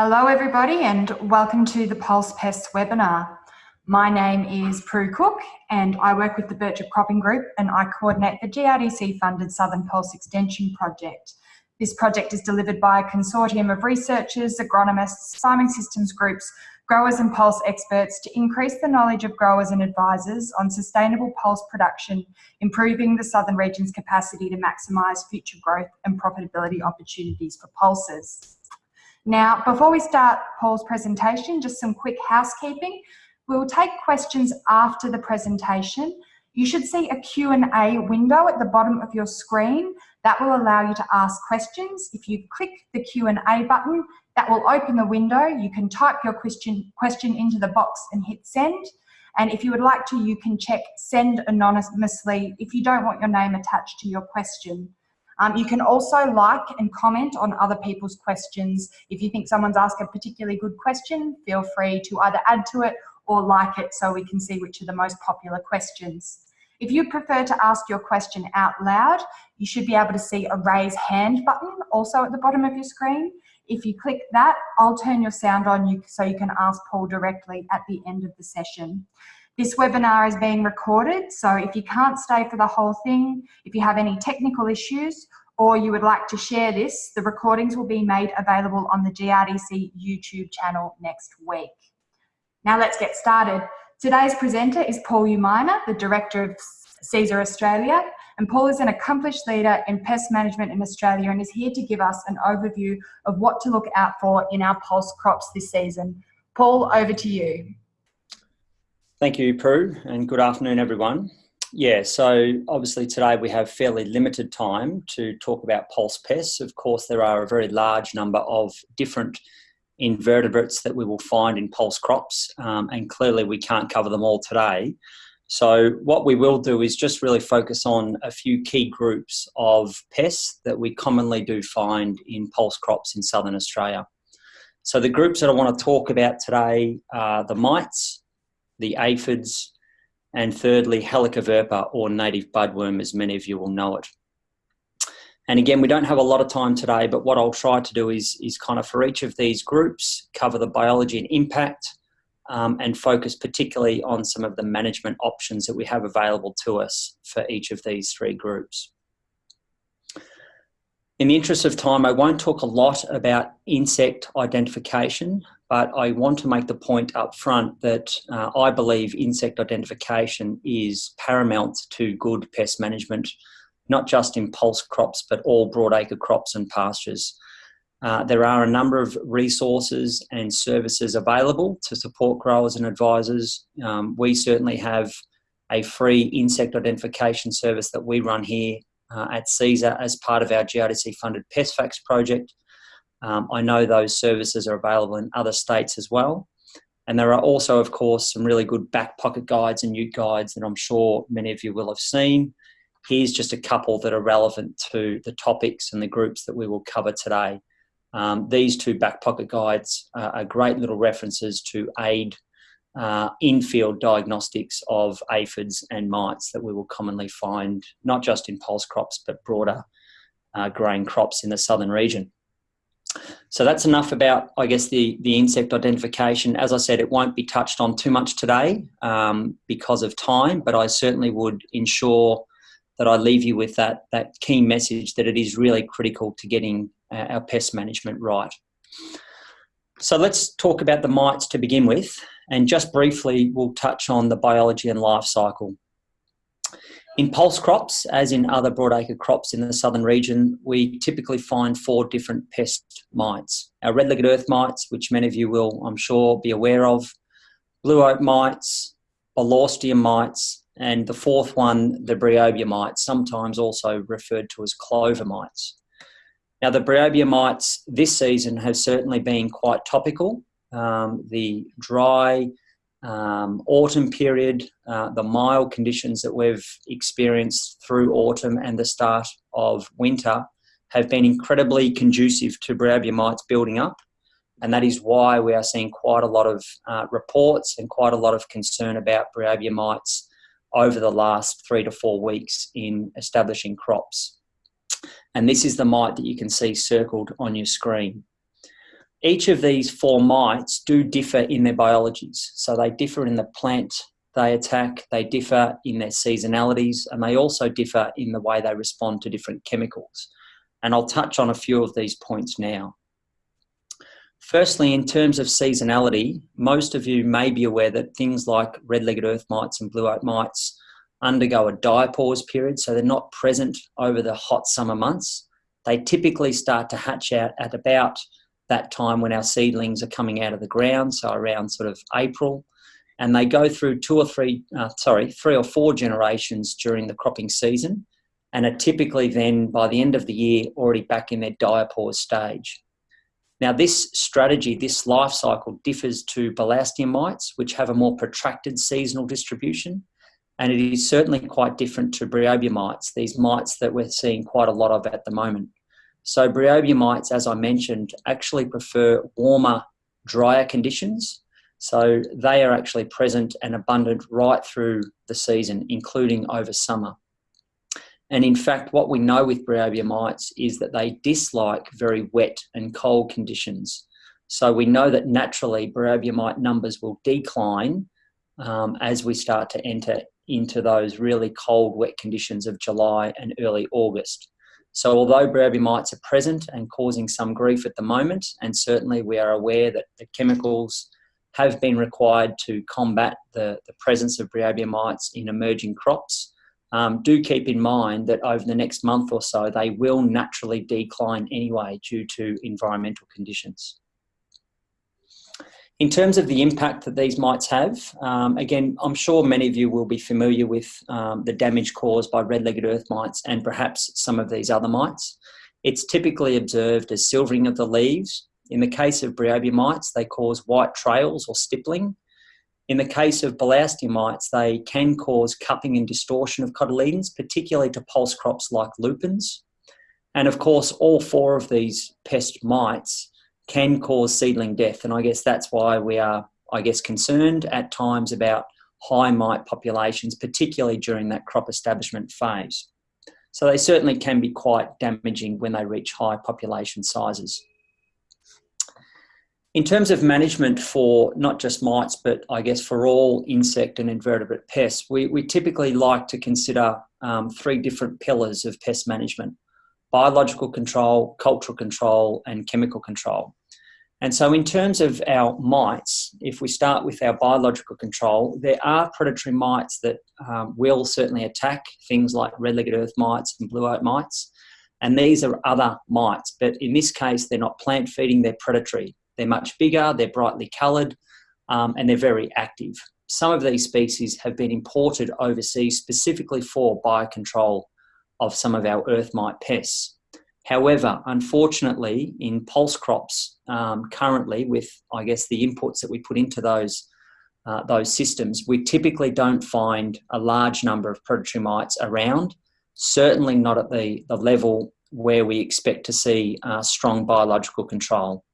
Hello everybody and welcome to the Pulse Pests webinar. My name is Prue Cook and I work with the Birchip Cropping Group and I coordinate the GRDC funded Southern Pulse Extension Project. This project is delivered by a consortium of researchers, agronomists, farming systems groups, growers and pulse experts to increase the knowledge of growers and advisors on sustainable pulse production, improving the southern region's capacity to maximise future growth and profitability opportunities for pulses. Now, before we start Paul's presentation, just some quick housekeeping. We'll take questions after the presentation. You should see a Q&A window at the bottom of your screen. That will allow you to ask questions. If you click the Q&A button, that will open the window. You can type your question, question into the box and hit send. And if you would like to, you can check send anonymously if you don't want your name attached to your question. Um, you can also like and comment on other people's questions. If you think someone's asked a particularly good question, feel free to either add to it or like it so we can see which are the most popular questions. If you prefer to ask your question out loud, you should be able to see a raise hand button also at the bottom of your screen. If you click that, I'll turn your sound on you so you can ask Paul directly at the end of the session. This webinar is being recorded, so if you can't stay for the whole thing, if you have any technical issues, or you would like to share this, the recordings will be made available on the GRDC YouTube channel next week. Now let's get started. Today's presenter is Paul Umina, the Director of Cesar Australia, and Paul is an accomplished leader in pest management in Australia and is here to give us an overview of what to look out for in our pulse crops this season. Paul, over to you. Thank you, Prue, and good afternoon, everyone. Yeah, so obviously today we have fairly limited time to talk about pulse pests. Of course, there are a very large number of different invertebrates that we will find in pulse crops, um, and clearly we can't cover them all today. So what we will do is just really focus on a few key groups of pests that we commonly do find in pulse crops in southern Australia. So the groups that I want to talk about today are the mites, the aphids, and thirdly, Helicoverpa or native budworm, as many of you will know it. And again, we don't have a lot of time today, but what I'll try to do is, is kind of for each of these groups, cover the biology and impact, um, and focus particularly on some of the management options that we have available to us for each of these three groups. In the interest of time, I won't talk a lot about insect identification, but I want to make the point up front that uh, I believe insect identification is paramount to good pest management, not just in pulse crops, but all broadacre crops and pastures. Uh, there are a number of resources and services available to support growers and advisors. Um, we certainly have a free insect identification service that we run here uh, at Cesar as part of our GRDC funded PestFacts project. Um, I know those services are available in other states as well. And there are also, of course, some really good back pocket guides and ute guides that I'm sure many of you will have seen. Here's just a couple that are relevant to the topics and the groups that we will cover today. Um, these two back pocket guides uh, are great little references to aid uh, in-field diagnostics of aphids and mites that we will commonly find not just in pulse crops but broader uh, grain crops in the southern region. So that's enough about, I guess, the, the insect identification. As I said, it won't be touched on too much today um, because of time, but I certainly would ensure that I leave you with that, that key message that it is really critical to getting uh, our pest management right. So let's talk about the mites to begin with. And just briefly, we'll touch on the biology and life cycle. In pulse crops, as in other broadacre crops in the southern region, we typically find four different pest mites. Our red-legged earth mites, which many of you will, I'm sure, be aware of, blue oak mites, Balaustium mites, and the fourth one, the Bryobia mites, sometimes also referred to as clover mites. Now, the Bryobia mites this season have certainly been quite topical um, the dry um, autumn period, uh, the mild conditions that we've experienced through autumn and the start of winter have been incredibly conducive to Bryobia mites building up. And that is why we are seeing quite a lot of uh, reports and quite a lot of concern about Bryobia mites over the last three to four weeks in establishing crops. And this is the mite that you can see circled on your screen. Each of these four mites do differ in their biologies. So they differ in the plant they attack, they differ in their seasonalities, and they also differ in the way they respond to different chemicals. And I'll touch on a few of these points now. Firstly, in terms of seasonality, most of you may be aware that things like red-legged earth mites and blue oak mites undergo a diapause period, so they're not present over the hot summer months. They typically start to hatch out at about that time when our seedlings are coming out of the ground, so around sort of April, and they go through two or three, uh, sorry, three or four generations during the cropping season, and are typically then by the end of the year already back in their diapause stage. Now, this strategy, this life cycle differs to Balaustia mites, which have a more protracted seasonal distribution, and it is certainly quite different to Bryobia mites, these mites that we're seeing quite a lot of at the moment. So Bryobia mites, as I mentioned, actually prefer warmer, drier conditions. So they are actually present and abundant right through the season, including over summer. And in fact, what we know with Bryobia mites is that they dislike very wet and cold conditions. So we know that naturally Bryobia mite numbers will decline um, as we start to enter into those really cold, wet conditions of July and early August. So although Bryobia mites are present and causing some grief at the moment, and certainly we are aware that the chemicals have been required to combat the, the presence of Bryobia mites in emerging crops, um, do keep in mind that over the next month or so, they will naturally decline anyway due to environmental conditions. In terms of the impact that these mites have, um, again, I'm sure many of you will be familiar with um, the damage caused by red-legged earth mites and perhaps some of these other mites. It's typically observed as silvering of the leaves. In the case of Bryobia mites, they cause white trails or stippling. In the case of Balaustia mites, they can cause cupping and distortion of cotyledons, particularly to pulse crops like lupins. And of course, all four of these pest mites can cause seedling death. And I guess that's why we are, I guess, concerned at times about high mite populations, particularly during that crop establishment phase. So they certainly can be quite damaging when they reach high population sizes. In terms of management for not just mites, but I guess for all insect and invertebrate pests, we, we typically like to consider um, three different pillars of pest management biological control, cultural control, and chemical control. And so in terms of our mites, if we start with our biological control, there are predatory mites that um, will certainly attack things like red-legged earth mites and blue oak mites. And these are other mites, but in this case, they're not plant feeding, they're predatory. They're much bigger, they're brightly coloured, um, and they're very active. Some of these species have been imported overseas specifically for biocontrol of some of our earth mite pests. However, unfortunately, in pulse crops um, currently, with I guess the inputs that we put into those uh, those systems, we typically don't find a large number of predatory mites around. Certainly not at the, the level where we expect to see uh, strong biological control.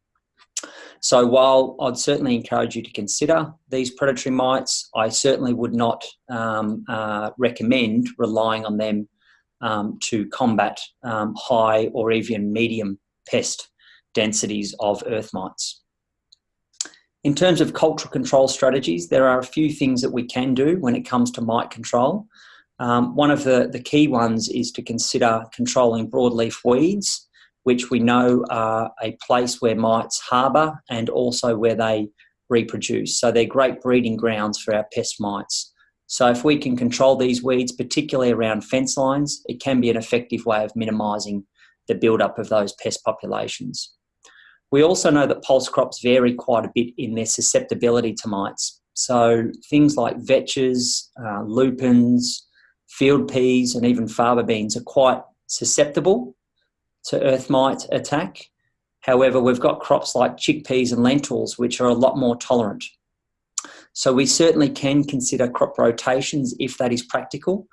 So while I'd certainly encourage you to consider these predatory mites, I certainly would not um, uh, recommend relying on them um, to combat um, high or even medium pest densities of earth mites. In terms of cultural control strategies, there are a few things that we can do when it comes to mite control. Um, one of the, the key ones is to consider controlling broadleaf weeds, which we know are a place where mites harbour and also where they reproduce. So they're great breeding grounds for our pest mites. So if we can control these weeds, particularly around fence lines, it can be an effective way of minimising the build-up of those pest populations. We also know that pulse crops vary quite a bit in their susceptibility to mites. So things like vetches, uh, lupins, field peas and even faba beans are quite susceptible to earth mite attack. However, we've got crops like chickpeas and lentils which are a lot more tolerant. So we certainly can consider crop rotations if that is practical.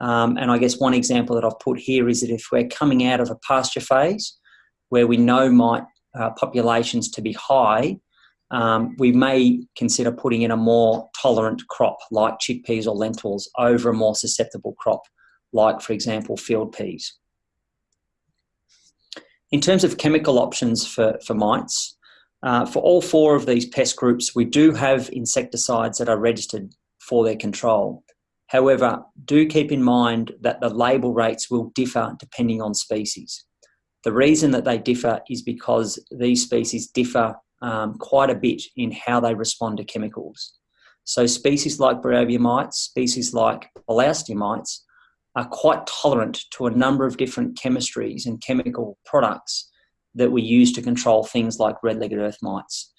Um, and I guess one example that I've put here is that if we're coming out of a pasture phase where we know mite uh, populations to be high, um, we may consider putting in a more tolerant crop like chickpeas or lentils over a more susceptible crop like, for example, field peas. In terms of chemical options for, for mites, Uh, for all four of these pest groups, we do have insecticides that are registered for their control. However, do keep in mind that the label rates will differ depending on species. The reason that they differ is because these species differ um, quite a bit in how they respond to chemicals. So species like Bryobia mites, species like Balaustia mites, are quite tolerant to a number of different chemistries and chemical products that we use to control things like red-legged earth mites.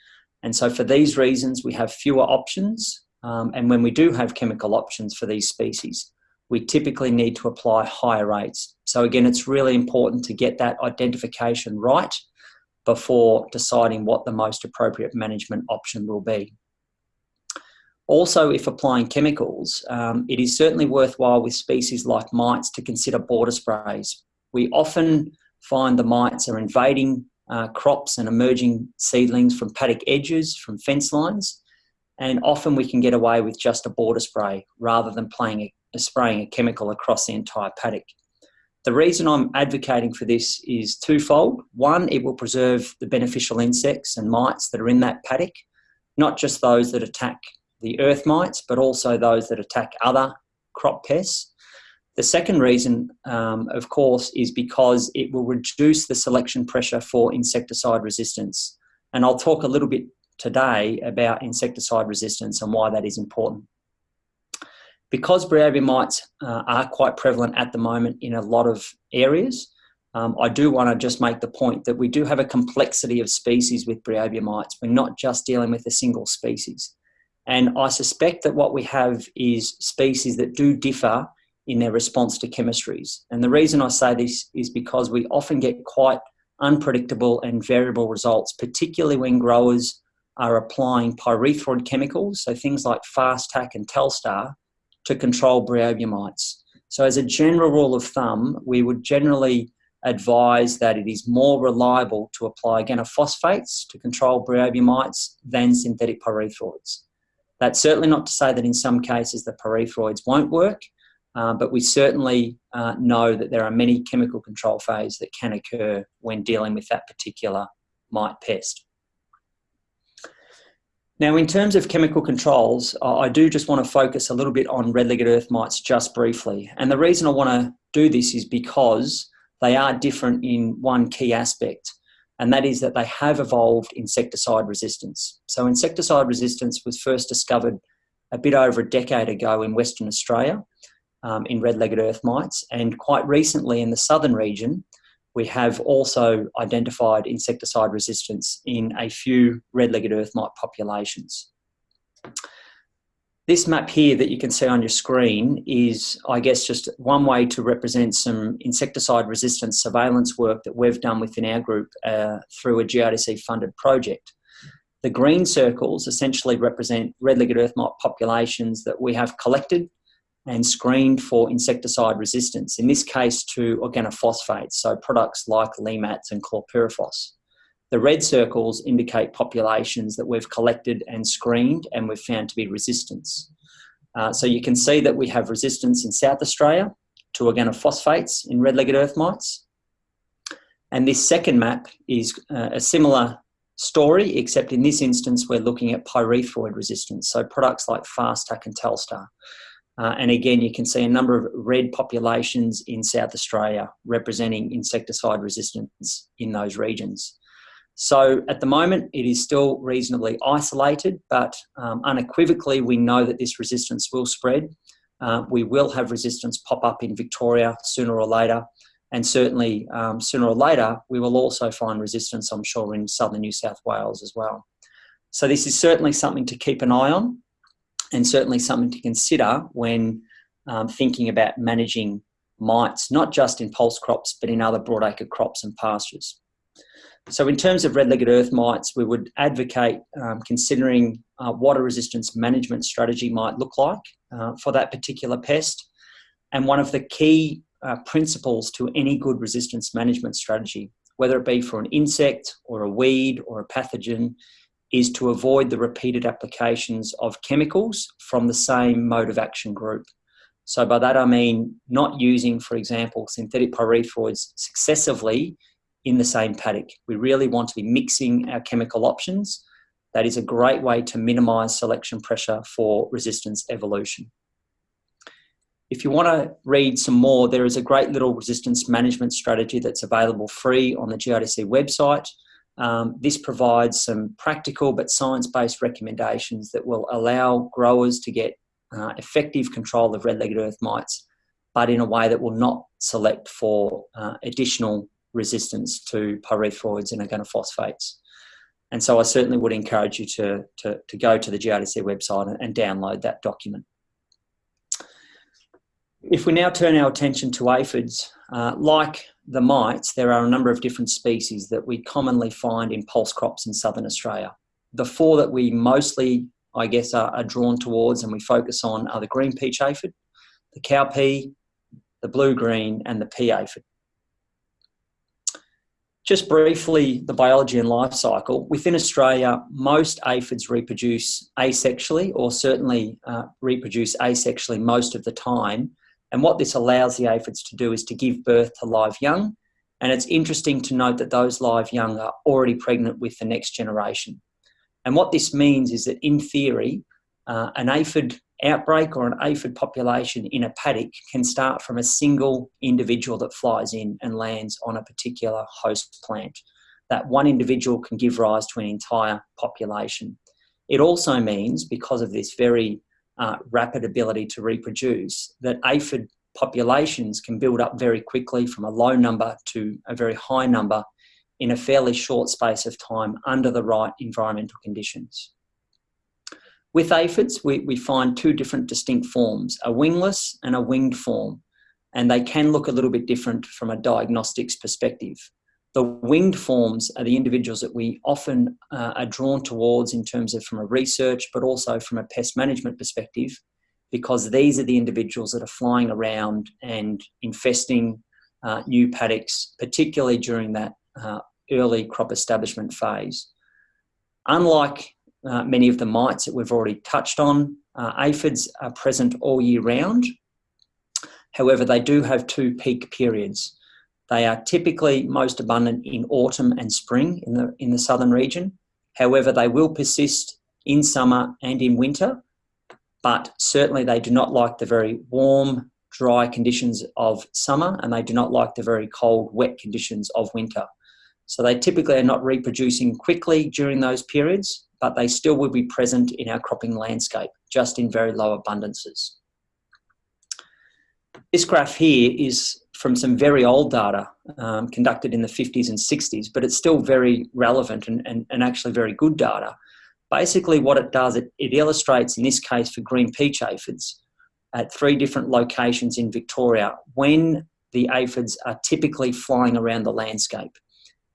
And so for these reasons, we have fewer options. Um, and when we do have chemical options for these species, we typically need to apply higher rates. So again, it's really important to get that identification right before deciding what the most appropriate management option will be. Also, if applying chemicals, um, it is certainly worthwhile with species like mites to consider border sprays. We often find the mites are invading uh, crops and emerging seedlings from paddock edges, from fence lines, and often we can get away with just a border spray rather than a, a spraying a chemical across the entire paddock. The reason I'm advocating for this is twofold. One, it will preserve the beneficial insects and mites that are in that paddock, not just those that attack the earth mites, but also those that attack other crop pests. The second reason, um, of course, is because it will reduce the selection pressure for insecticide resistance. And I'll talk a little bit today about insecticide resistance and why that is important. Because Bryobia mites uh, are quite prevalent at the moment in a lot of areas, um, I do want to just make the point that we do have a complexity of species with Bryobia mites. We're not just dealing with a single species. And I suspect that what we have is species that do differ in their response to chemistries. And the reason I say this is because we often get quite unpredictable and variable results, particularly when growers are applying pyrethroid chemicals, so things like Fastac and Talstar, to control Bryobia mites. So as a general rule of thumb, we would generally advise that it is more reliable to apply organophosphates to control Bryobia mites than synthetic pyrethroids. That's certainly not to say that in some cases the pyrethroids won't work, uh, but we certainly uh, know that there are many chemical control phases that can occur when dealing with that particular mite pest. Now, in terms of chemical controls, I do just want to focus a little bit on red-legged earth mites just briefly. And the reason I want to do this is because they are different in one key aspect and that is that they have evolved insecticide resistance. So insecticide resistance was first discovered a bit over a decade ago in Western Australia um, in red-legged earth mites, and quite recently in the southern region, we have also identified insecticide resistance in a few red-legged earth mite populations. This map here that you can see on your screen is, I guess, just one way to represent some insecticide resistance surveillance work that we've done within our group uh, through a GRDC funded project. The green circles essentially represent red-legged earth mite populations that we have collected and screened for insecticide resistance, in this case to organophosphates, so products like Lemats and chlorpyrifos. The red circles indicate populations that we've collected and screened and we've found to be resistance. Uh, so you can see that we have resistance in South Australia to organophosphates in red-legged earth mites. And this second map is uh, a similar story, except in this instance, we're looking at pyrethroid resistance, so products like Fastac and Talstar. Uh, and again, you can see a number of red populations in South Australia representing insecticide resistance in those regions. So at the moment, it is still reasonably isolated, but um, unequivocally, we know that this resistance will spread. Uh, we will have resistance pop up in Victoria sooner or later. And certainly, um, sooner or later, we will also find resistance, I'm sure, in southern New South Wales as well. So this is certainly something to keep an eye on and certainly something to consider when um, thinking about managing mites, not just in pulse crops, but in other broadacre crops and pastures. So in terms of red-legged earth mites, we would advocate um, considering uh, what a resistance management strategy might look like uh, for that particular pest. And one of the key uh, principles to any good resistance management strategy, whether it be for an insect or a weed or a pathogen, is to avoid the repeated applications of chemicals from the same mode of action group. So by that I mean not using, for example, synthetic pyrethroids successively in the same paddock. We really want to be mixing our chemical options. That is a great way to minimise selection pressure for resistance evolution. If you want to read some more, there is a great little resistance management strategy that's available free on the GRDC website. Um, this provides some practical but science-based recommendations that will allow growers to get uh, effective control of red-legged earth mites, but in a way that will not select for uh, additional resistance to pyrethroids and organophosphates. And so I certainly would encourage you to, to, to go to the GRDC website and, download that document. If we now turn our attention to aphids, uh, like the mites, there are a number of different species that we commonly find in pulse crops in southern Australia. The four that we mostly, I guess, are, are drawn towards and we focus on are the green peach aphid, the cowpea, the blue-green and the pea aphid. Just briefly, the biology and life cycle. Within Australia, most aphids reproduce asexually or certainly uh, reproduce asexually most of the time and what this allows the aphids to do is to give birth to live young. And it's interesting to note that those live young are already pregnant with the next generation. And what this means is that in theory, uh, an aphid outbreak or an aphid population in a paddock can start from a single individual that flies in and lands on a particular host plant. That one individual can give rise to an entire population. It also means, because of this very uh, rapid ability to reproduce, that aphid populations can build up very quickly from a low number to a very high number in a fairly short space of time under the right environmental conditions. With aphids, we, we find two different distinct forms, a wingless and a winged form, and they can look a little bit different from a diagnostics perspective. The winged forms are the individuals that we often uh, are drawn towards in terms of from a research, but also from a pest management perspective, because these are the individuals that are flying around and infesting uh, new paddocks, particularly during that uh, early crop establishment phase. Unlike uh, many of the mites that we've already touched on, uh, aphids are present all year round. However, they do have two peak periods. They are typically most abundant in autumn and spring in the, in the southern region. However, they will persist in summer and in winter, but certainly they do not like the very warm, dry conditions of summer and they do not like the very cold, wet conditions of winter. So they typically are not reproducing quickly during those periods, but they still will be present in our cropping landscape, just in very low abundances. This graph here is from some very old data um, conducted in the 50s and 60s, but it's still very relevant and, and, and actually very good data. Basically what it does, it, it illustrates in this case for green peach aphids at three different locations in Victoria when the aphids are typically flying around the landscape.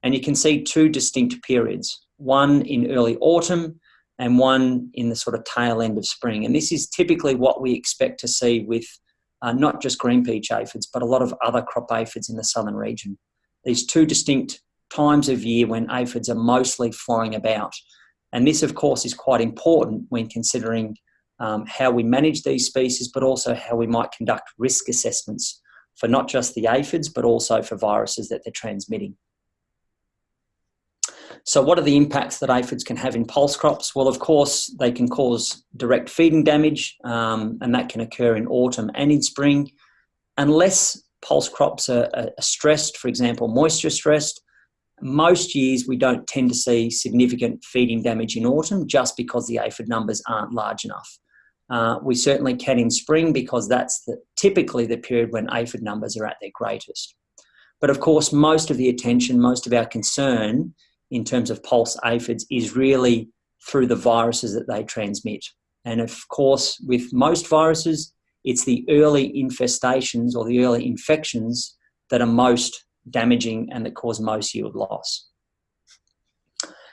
And you can see two distinct periods, one in early autumn and one in the sort of tail end of spring. And this is typically what we expect to see with uh, not just green peach aphids, but a lot of other crop aphids in the southern region. These two distinct times of year when aphids are mostly flying about. And this, of course, is quite important when considering um, how we manage these species, but also how we might conduct risk assessments for not just the aphids, but also for viruses that they're transmitting. So what are the impacts that aphids can have in pulse crops? Well, of course, they can cause direct feeding damage, um, and that can occur in autumn and in spring. Unless pulse crops are, are stressed, for example, moisture stressed, most years we don't tend to see significant feeding damage in autumn just because the aphid numbers aren't large enough. Uh, we certainly can in spring because that's the, typically the period when aphid numbers are at their greatest. But of course, most of the attention, most of our concern in terms of pulse aphids is really through the viruses that they transmit. And of course, with most viruses, it's the early infestations or the early infections that are most damaging and that cause most yield loss.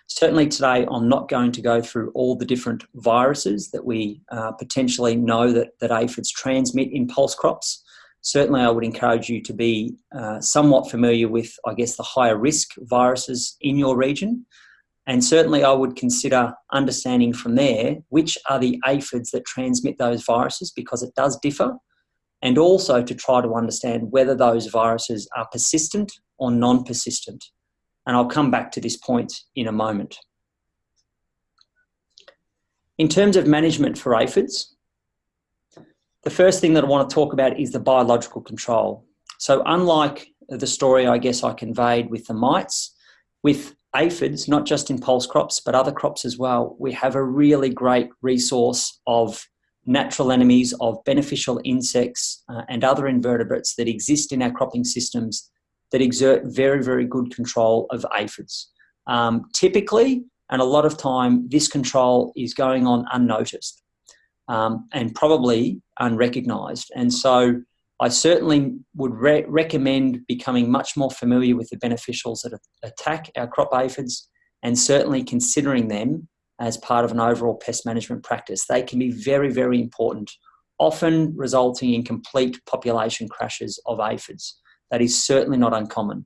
Certainly today, I'm not going to go through all the different viruses that we uh, potentially know that, that aphids transmit in pulse crops certainly I would encourage you to be uh, somewhat familiar with, I guess, the higher risk viruses in your region. And certainly I would consider understanding from there which are the aphids that transmit those viruses because it does differ. And also to try to understand whether those viruses are persistent or non-persistent. And I'll come back to this point in a moment. In terms of management for aphids, the first thing that I want to talk about is the biological control. So unlike the story I guess I conveyed with the mites, with aphids, not just in pulse crops, but other crops as well, we have a really great resource of natural enemies, of beneficial insects uh, and other invertebrates that exist in our cropping systems that exert very, very good control of aphids. Um, typically, and a lot of time, this control is going on unnoticed um, and probably unrecognised. And so I certainly would re recommend becoming much more familiar with the beneficials that attack our crop aphids and certainly considering them as part of an overall pest management practice. They can be very, very important, often resulting in complete population crashes of aphids. That is certainly not uncommon.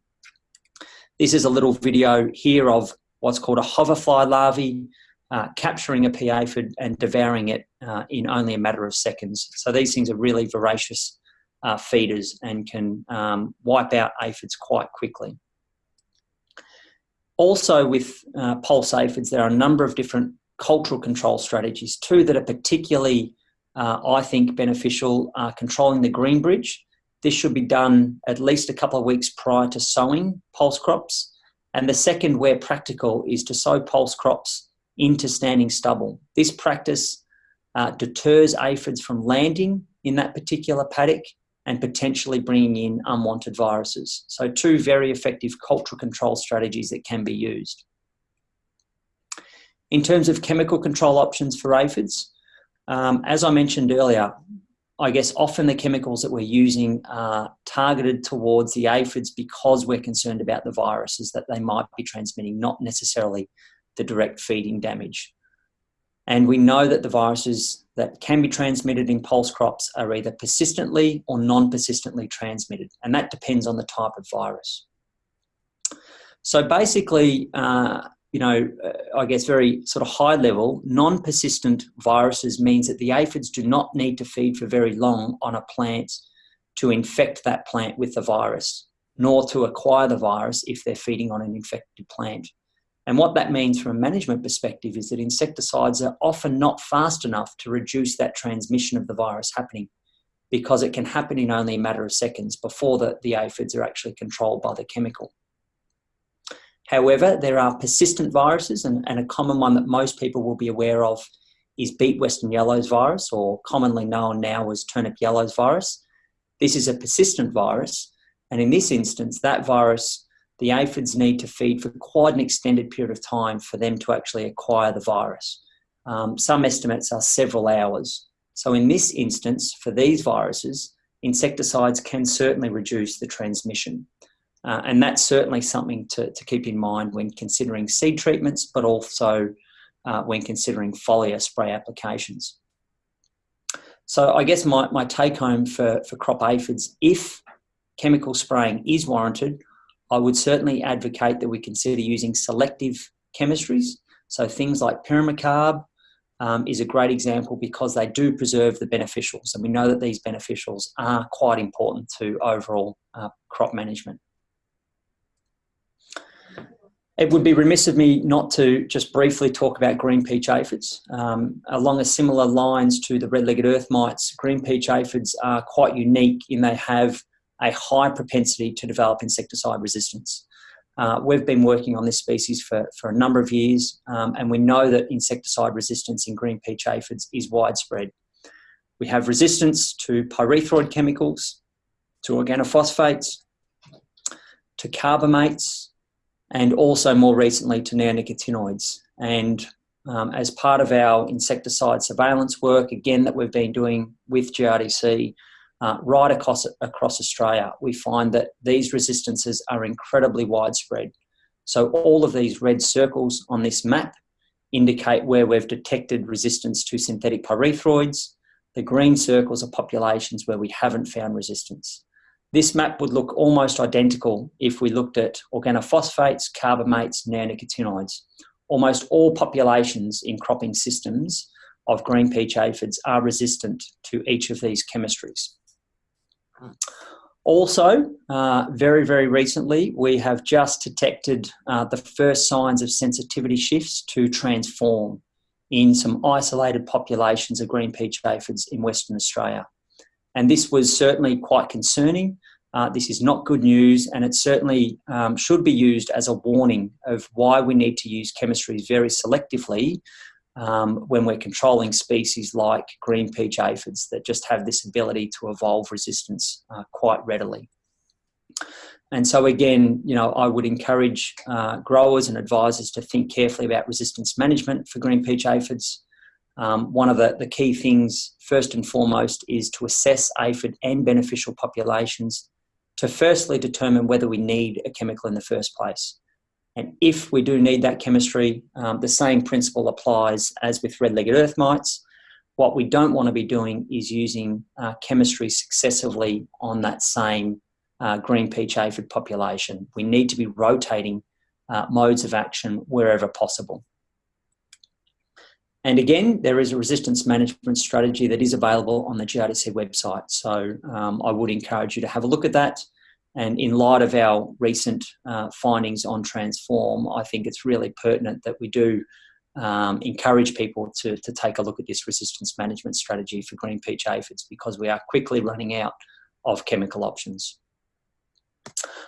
This is a little video here of what's called a hoverfly larvae, uh, capturing a pea aphid and devouring it uh, in only a matter of seconds. So these things are really voracious uh, feeders and can um, wipe out aphids quite quickly. Also with uh, pulse aphids, there are a number of different cultural control strategies. Two that are particularly, uh, I think, beneficial controlling the green bridge. This should be done at least a couple of weeks prior to sowing pulse crops and the second, where practical, is to sow pulse crops into standing stubble. This practice uh, deters aphids from landing in that particular paddock and potentially bringing in unwanted viruses. So two very effective cultural control strategies that can be used. In terms of chemical control options for aphids, um, as I mentioned earlier, I guess often the chemicals that we're using are targeted towards the aphids because we're concerned about the viruses that they might be transmitting, not necessarily the direct feeding damage. And we know that the viruses that can be transmitted in pulse crops are either persistently or non-persistently transmitted, and that depends on the type of virus. So basically, uh, you know, uh, I guess very sort of high level, non-persistent viruses means that the aphids do not need to feed for very long on a plant to infect that plant with the virus, nor to acquire the virus if they're feeding on an infected plant. And what that means from a management perspective is that insecticides are often not fast enough to reduce that transmission of the virus happening because it can happen in only a matter of seconds before the, the aphids are actually controlled by the chemical. However, there are persistent viruses, and, and, a common one that most people will be aware of is beet western yellows virus, or commonly known now as turnip yellows virus. This is a persistent virus, and in this instance, that virus, the aphids need to feed for quite an extended period of time for them to actually acquire the virus. Um, some estimates are several hours. So in this instance, for these viruses, insecticides can certainly reduce the transmission. Uh, and that's certainly something to, to keep in mind when considering seed treatments, but also uh, when considering foliar spray applications. So I guess my, my take home for, for crop aphids, if chemical spraying is warranted, I would certainly advocate that we consider using selective chemistries. So things like pirimicarb um, is a great example because they do preserve the beneficials. And we know that these beneficials are quite important to overall uh, crop management. It would be remiss of me not to just briefly talk about green peach aphids. Um, along a similar lines to the red-legged earth mites, green peach aphids are quite unique in they have a high propensity to develop insecticide resistance. Uh, we've been working on this species for, for a number of years um, and we know that insecticide resistance in green peach aphids is widespread. We have resistance to pyrethroid chemicals, to organophosphates, to carbamates, and also more recently to neonicotinoids. And um, as part of our insecticide surveillance work, again, that we've been doing with GRDC uh, right across, across Australia, we find that these resistances are incredibly widespread. So all of these red circles on this map indicate where we've detected resistance to synthetic pyrethroids. The green circles are populations where we haven't found resistance. This map would look almost identical if we looked at organophosphates, carbamates, neonicotinoids. Almost all populations in cropping systems of green peach aphids are resistant to each of these chemistries. Also, uh, very, very recently, we have just detected uh, the first signs of sensitivity shifts to transform in some isolated populations of green peach aphids in Western Australia. And this was certainly quite concerning. Uh, this is not good news, and it certainly um, should be used as a warning of why we need to use chemistries very selectively um, when we're controlling species like green peach aphids that just have this ability to evolve resistance uh, quite readily. And so again, you know, I would encourage uh, growers and advisors to think carefully about resistance management for green peach aphids. Um, one of the, the key things, first and foremost, is to assess aphid and beneficial populations to firstly determine whether we need a chemical in the first place. And if we do need that chemistry, um, the same principle applies as with red-legged earth mites. What we don't want to be doing is using uh, chemistry successively on that same uh, green peach aphid population. We need to be rotating uh, modes of action wherever possible. And again, there is a resistance management strategy that is available on the GRDC website. So um, I would encourage you to have a look at that. And in light of our recent uh, findings on Transform, I think it's really pertinent that we do um, encourage people to, to take a look at this resistance management strategy for green peach aphids because we are quickly running out of chemical options.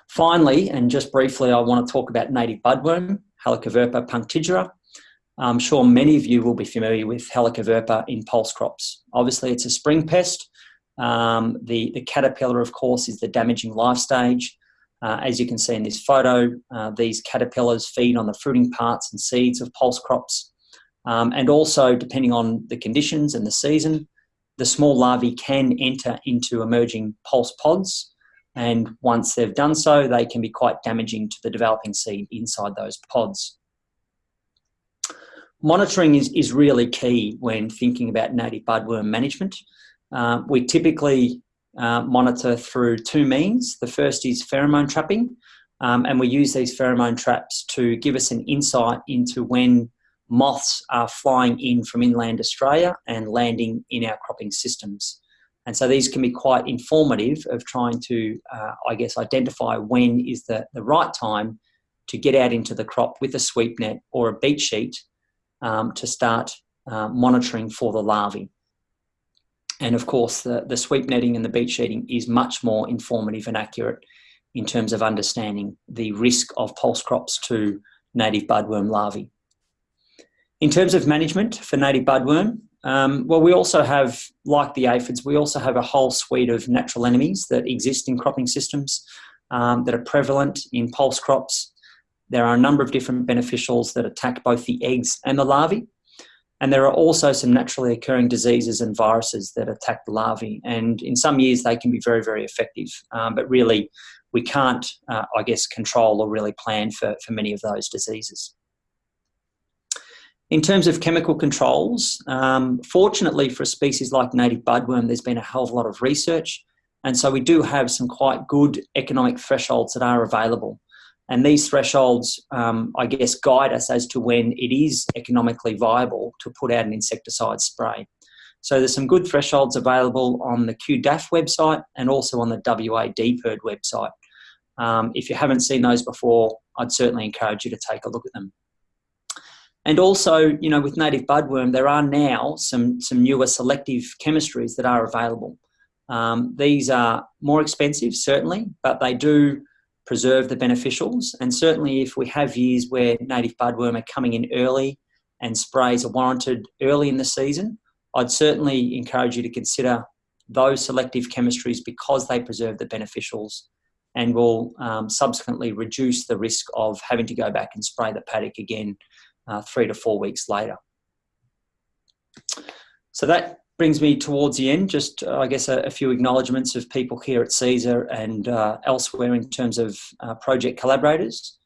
Finally, and just briefly, I want to talk about native budworm, Helicoverpa punctigera. I'm sure many of you will be familiar with Helicoverpa in pulse crops. Obviously, it's a spring pest, um, the, the caterpillar, of course, is the damaging life stage. Uh, as you can see in this photo, uh, these caterpillars feed on the fruiting parts and seeds of pulse crops. Um, and also, depending on the conditions and the season, the small larvae can enter into emerging pulse pods. And once they've done so, they can be quite damaging to the developing seed inside those pods. Monitoring is, is really key when thinking about native budworm management. Uh, we typically uh, monitor through two means. The first is pheromone trapping, um, and we use these pheromone traps to give us an insight into when moths are flying in from inland Australia and landing in our cropping systems. And so these can be quite informative of trying to, uh, I guess, identify when is the, the right time to get out into the crop with a sweep net or a beat sheet um, to start uh, monitoring for the larvae. And of course, the, the sweep netting and the beat sheeting is much more informative and accurate in terms of understanding the risk of pulse crops to native budworm larvae. In terms of management for native budworm, um, well, we also have, like the aphids, we also have a whole suite of natural enemies that exist in cropping systems um, that are prevalent in pulse crops. There are a number of different beneficials that attack both the eggs and the larvae. And there are also some naturally occurring diseases and viruses that attack the larvae. And in some years, they can be very, very effective. Um, but really, we can't, uh, I guess, control or really plan for, for many of those diseases. In terms of chemical controls, um, fortunately for a species like native budworm, there's been a hell of a lot of research. And so we do have some quite good economic thresholds that are available. And these thresholds, um, I guess, guide us as to when it is economically viable to put out an insecticide spray. So there's some good thresholds available on the QDAF website and also on the WA DPIRD website. Um, if you haven't seen those before, I'd certainly encourage you to take a look at them. And also, you know, with native budworm, there are now some, some newer selective chemistries that are available. Um, these are more expensive, certainly, but they do preserve the beneficials. And certainly if we have years where native budworm are coming in early and sprays are warranted early in the season, I'd certainly encourage you to consider those selective chemistries because they preserve the beneficials and will um, subsequently reduce the risk of having to go back and spray the paddock again uh, three to four weeks later. So that brings me towards the end. Just, uh, I guess, a, a, few acknowledgements of people here at Cesar and uh, elsewhere in terms of uh, project collaborators.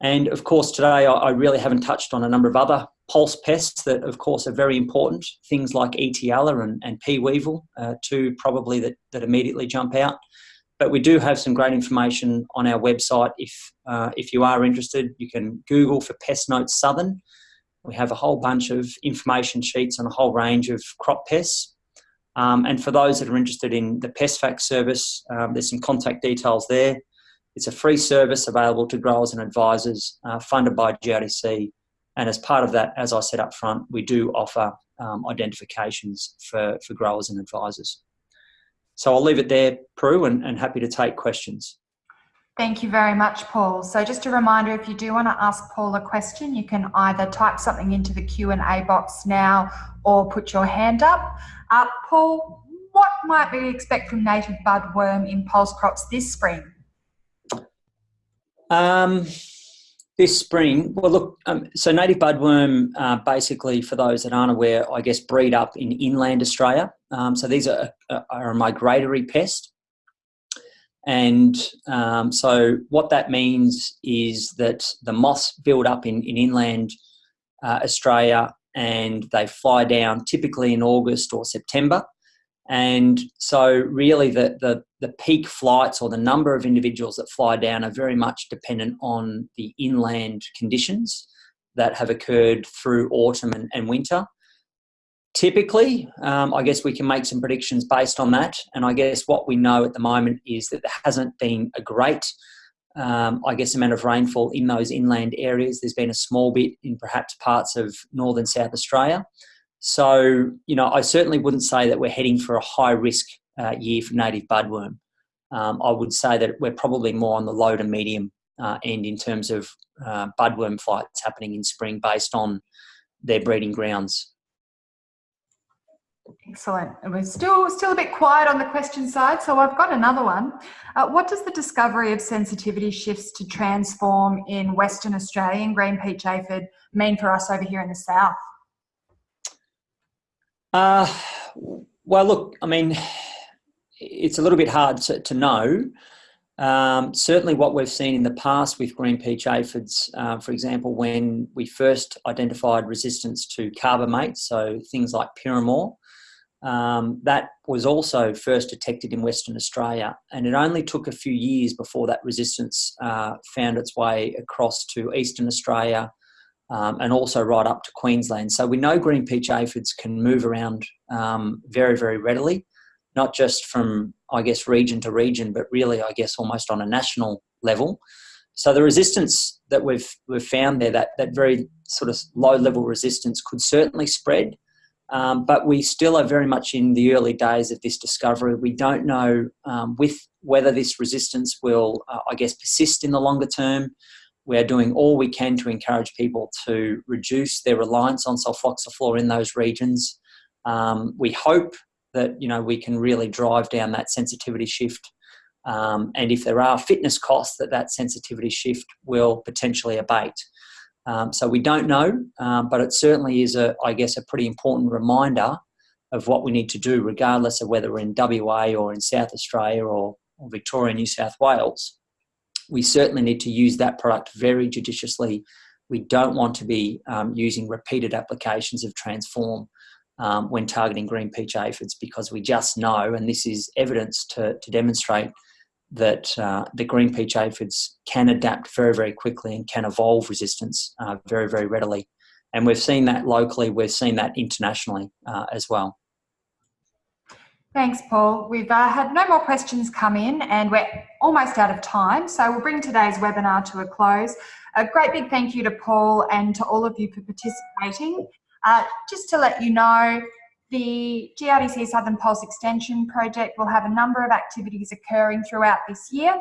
And of course, today I, I, really haven't touched on a number of other pulse pests that, of course, are very important. Things like Etiella and, and pea weevil, uh, two probably that, that immediately jump out. But we do have some great information on our website. If, uh, if you are interested, you can Google for Pest Notes Southern we have a whole bunch of information sheets on a whole range of crop pests. Um, and for those that are interested in the PestFact service, um, there's some contact details there. It's a free service available to growers and advisors, uh, funded by GRDC. And as part of that, as I said up front, we do offer um, identifications for, for growers and advisors. So I'll leave it there, Prue, and, and happy to take questions. Thank you very much, Paul. So just a reminder, if you do want to ask Paul a question, you can either type something into the Q&A box now or put your hand up. Uh, Paul, what might we expect from native budworm in pulse crops this spring? Um, this spring, well, look, um, so native budworm, uh, basically, for those that aren't aware, I guess breed up in inland Australia. Um, so these are, are a migratory pest. And um, so what that means is that the moths build up in, in inland uh, Australia and they fly down typically in August or September. And so really the, the, the peak flights or the number of individuals that fly down are very much dependent on the inland conditions that have occurred through autumn and, and winter. Typically, um, I guess we can make some predictions based on that. And I guess what we know at the moment is that there hasn't been a great, um, I guess, amount of rainfall in those inland areas. There's been a small bit in perhaps parts of northern South Australia. So, you know, I certainly wouldn't say that we're heading for a high risk uh, year for native budworm. Um, I would say that we're probably more on the low to medium uh, end in terms of uh, budworm flights happening in spring based on their breeding grounds. Excellent. And we're still still a bit quiet on the question side, so I've got another one. Uh, what does the discovery of sensitivity shifts to transform in Western Australia and green peach aphid mean for us over here in the south? Uh, well, look, I mean, it's a little bit hard to, to know. Um, certainly what we've seen in the past with green peach aphids, uh, for example, when we first identified resistance to carbamate, so things like Pirimor, um, that was also first detected in Western Australia. And it only took a few years before that resistance uh, found its way across to Eastern Australia, um, and also right up to Queensland. So we know green peach aphids can move around um, very, very readily, not just from, I guess, region to region, but really, I guess, almost on a national level. So the resistance that we've, we've found there, that, that very sort of low level resistance could certainly spread, um, but we still are very much in the early days of this discovery. We don't know um, with whether this resistance will, uh, I guess, persist in the longer term we are doing all we can to encourage people to reduce their reliance on sulfoxaflor in those regions. Um, we hope that you know we can really drive down that sensitivity shift, um, and if there are fitness costs, that that sensitivity shift will potentially abate. Um, so we don't know, um, but it certainly is a, I guess, a pretty important reminder of what we need to do, regardless of whether we're in WA or in South Australia or, or Victoria, New South Wales we certainly need to use that product very judiciously. We don't want to be um, using repeated applications of Transform um, when targeting green peach aphids because we just know, and this is evidence to, to demonstrate that uh, the green peach aphids can adapt very, very quickly and can evolve resistance uh, very, very readily. And we've seen that locally, we've seen that internationally uh, as well. Thanks, Paul. We've uh, had no more questions come in and we're almost out of time. So we'll bring today's webinar to a close. A great big thank you to Paul and to all of you for participating. Uh, just to let you know, the GRDC Southern Pulse Extension Project will have a number of activities occurring throughout this year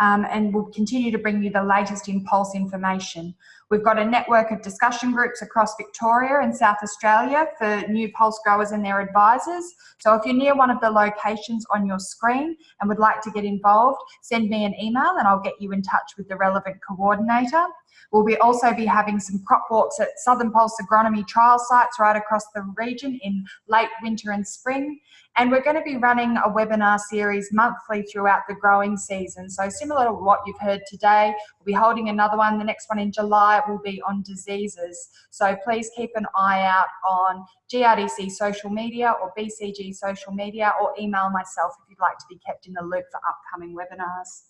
um, and we'll continue to bring you the latest in Pulse information. We've got a network of discussion groups across Victoria and South Australia for new Pulse growers and their advisors. So if you're near one of the locations on your screen and would like to get involved, send me an email and I'll get you in touch with the relevant coordinator. We'll be also be having some crop walks at Southern Pulse Agronomy trial sites right across the region in late winter and spring. And we're going to be running a webinar series monthly throughout the growing season. So similar to what you've heard today, we'll be holding another one. The next one in July will be on diseases. So please keep an eye out on GRDC social media or BCG social media or email myself if you'd like to be kept in the loop for upcoming webinars.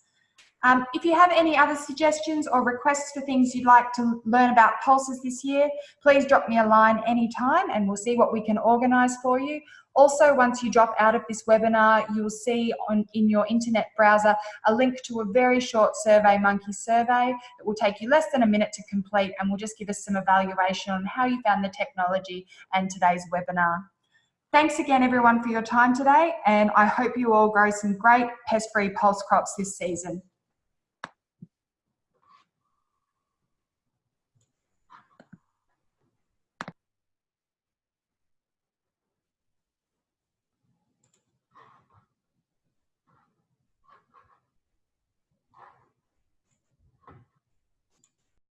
Um, if you have any other suggestions or requests for things you'd like to learn about pulses this year, please drop me a line anytime and we'll see what we can organise for you. Also, once you drop out of this webinar, you'll see on, in your internet browser a link to a very short Survey Monkey survey that will take you less than a minute to complete and will just give us some evaluation on how you found the technology and today's webinar. Thanks again everyone for your time today and I hope you all grow some great pest-free pulse crops this season.